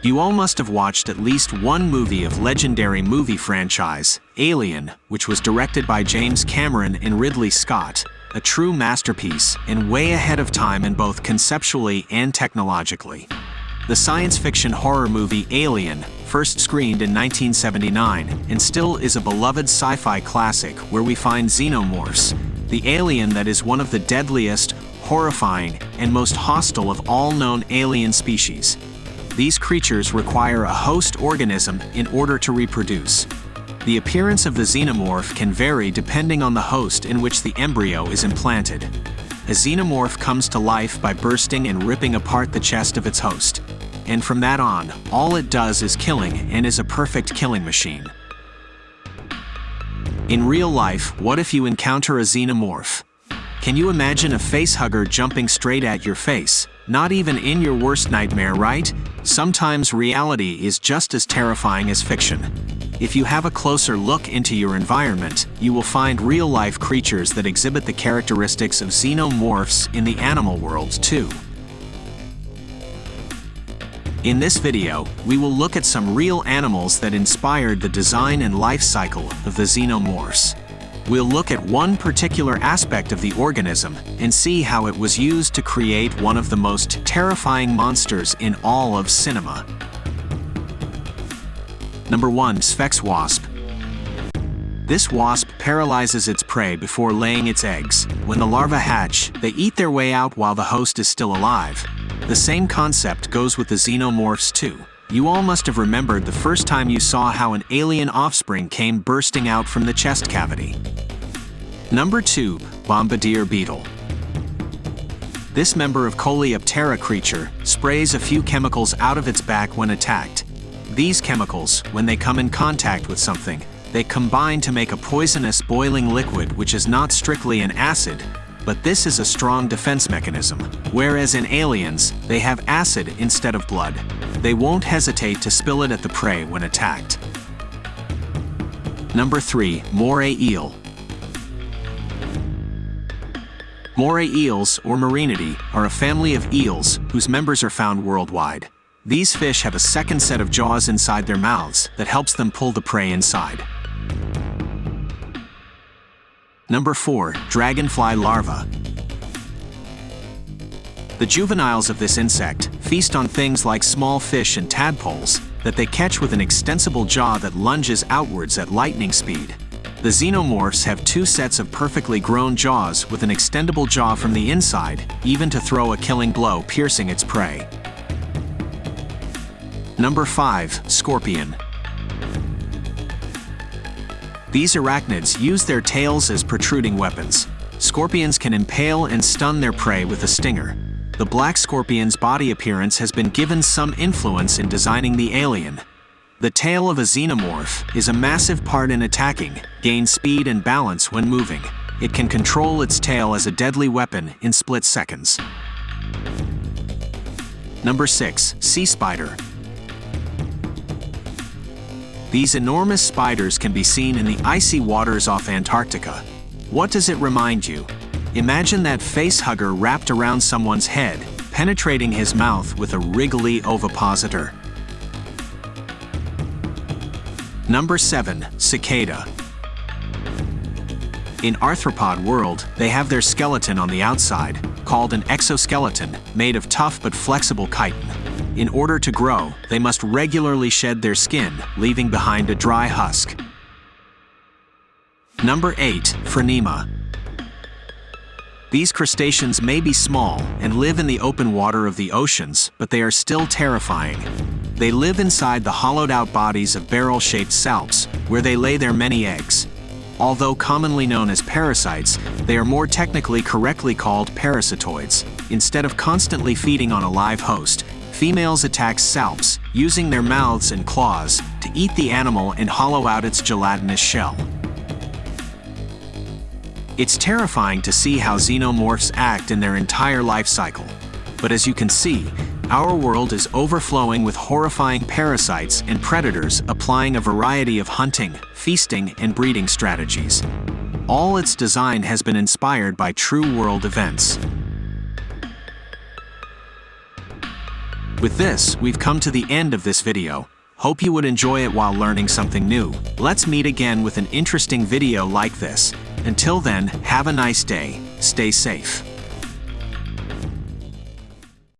You all must have watched at least one movie of legendary movie franchise, Alien, which was directed by James Cameron and Ridley Scott, a true masterpiece and way ahead of time in both conceptually and technologically. The science fiction horror movie Alien first screened in 1979 and still is a beloved sci-fi classic where we find xenomorphs, the alien that is one of the deadliest, horrifying, and most hostile of all known alien species. These creatures require a host organism in order to reproduce. The appearance of the xenomorph can vary depending on the host in which the embryo is implanted. A xenomorph comes to life by bursting and ripping apart the chest of its host. And from that on, all it does is killing and is a perfect killing machine. In real life, what if you encounter a xenomorph? Can you imagine a facehugger jumping straight at your face? Not even in your worst nightmare, right? Sometimes reality is just as terrifying as fiction. If you have a closer look into your environment, you will find real-life creatures that exhibit the characteristics of xenomorphs in the animal world too. In this video, we will look at some real animals that inspired the design and life cycle of the xenomorphs. We'll look at one particular aspect of the organism and see how it was used to create one of the most terrifying monsters in all of cinema. Number 1. Sphex Wasp This wasp paralyzes its prey before laying its eggs. When the larvae hatch, they eat their way out while the host is still alive. The same concept goes with the xenomorphs too. You all must have remembered the first time you saw how an alien offspring came bursting out from the chest cavity. Number 2. Bombardier Beetle This member of Coleoptera creature sprays a few chemicals out of its back when attacked. These chemicals, when they come in contact with something, they combine to make a poisonous boiling liquid which is not strictly an acid, but this is a strong defense mechanism. Whereas in aliens, they have acid instead of blood. They won't hesitate to spill it at the prey when attacked. Number 3. Moray Eel Moray eels, or Muraenidae, are a family of eels whose members are found worldwide. These fish have a second set of jaws inside their mouths that helps them pull the prey inside. Number 4. Dragonfly larva. The juveniles of this insect feast on things like small fish and tadpoles that they catch with an extensible jaw that lunges outwards at lightning speed. The xenomorphs have two sets of perfectly grown jaws with an extendable jaw from the inside, even to throw a killing blow piercing its prey. Number 5. Scorpion these arachnids use their tails as protruding weapons. Scorpions can impale and stun their prey with a stinger. The black scorpion's body appearance has been given some influence in designing the alien. The tail of a xenomorph is a massive part in attacking, gains speed and balance when moving. It can control its tail as a deadly weapon in split seconds. Number 6. Sea Spider these enormous spiders can be seen in the icy waters off Antarctica. What does it remind you? Imagine that face-hugger wrapped around someone's head, penetrating his mouth with a wriggly ovipositor. Number 7. Cicada In arthropod world, they have their skeleton on the outside, called an exoskeleton, made of tough but flexible chitin. In order to grow, they must regularly shed their skin, leaving behind a dry husk. Number 8. Phronima These crustaceans may be small and live in the open water of the oceans, but they are still terrifying. They live inside the hollowed-out bodies of barrel-shaped salps, where they lay their many eggs. Although commonly known as parasites, they are more technically correctly called parasitoids. Instead of constantly feeding on a live host, females attack salps, using their mouths and claws to eat the animal and hollow out its gelatinous shell. It's terrifying to see how xenomorphs act in their entire life cycle. But as you can see, our world is overflowing with horrifying parasites and predators applying a variety of hunting, feasting, and breeding strategies. All its design has been inspired by true world events. With this, we've come to the end of this video. Hope you would enjoy it while learning something new. Let's meet again with an interesting video like this. Until then, have a nice day. Stay safe.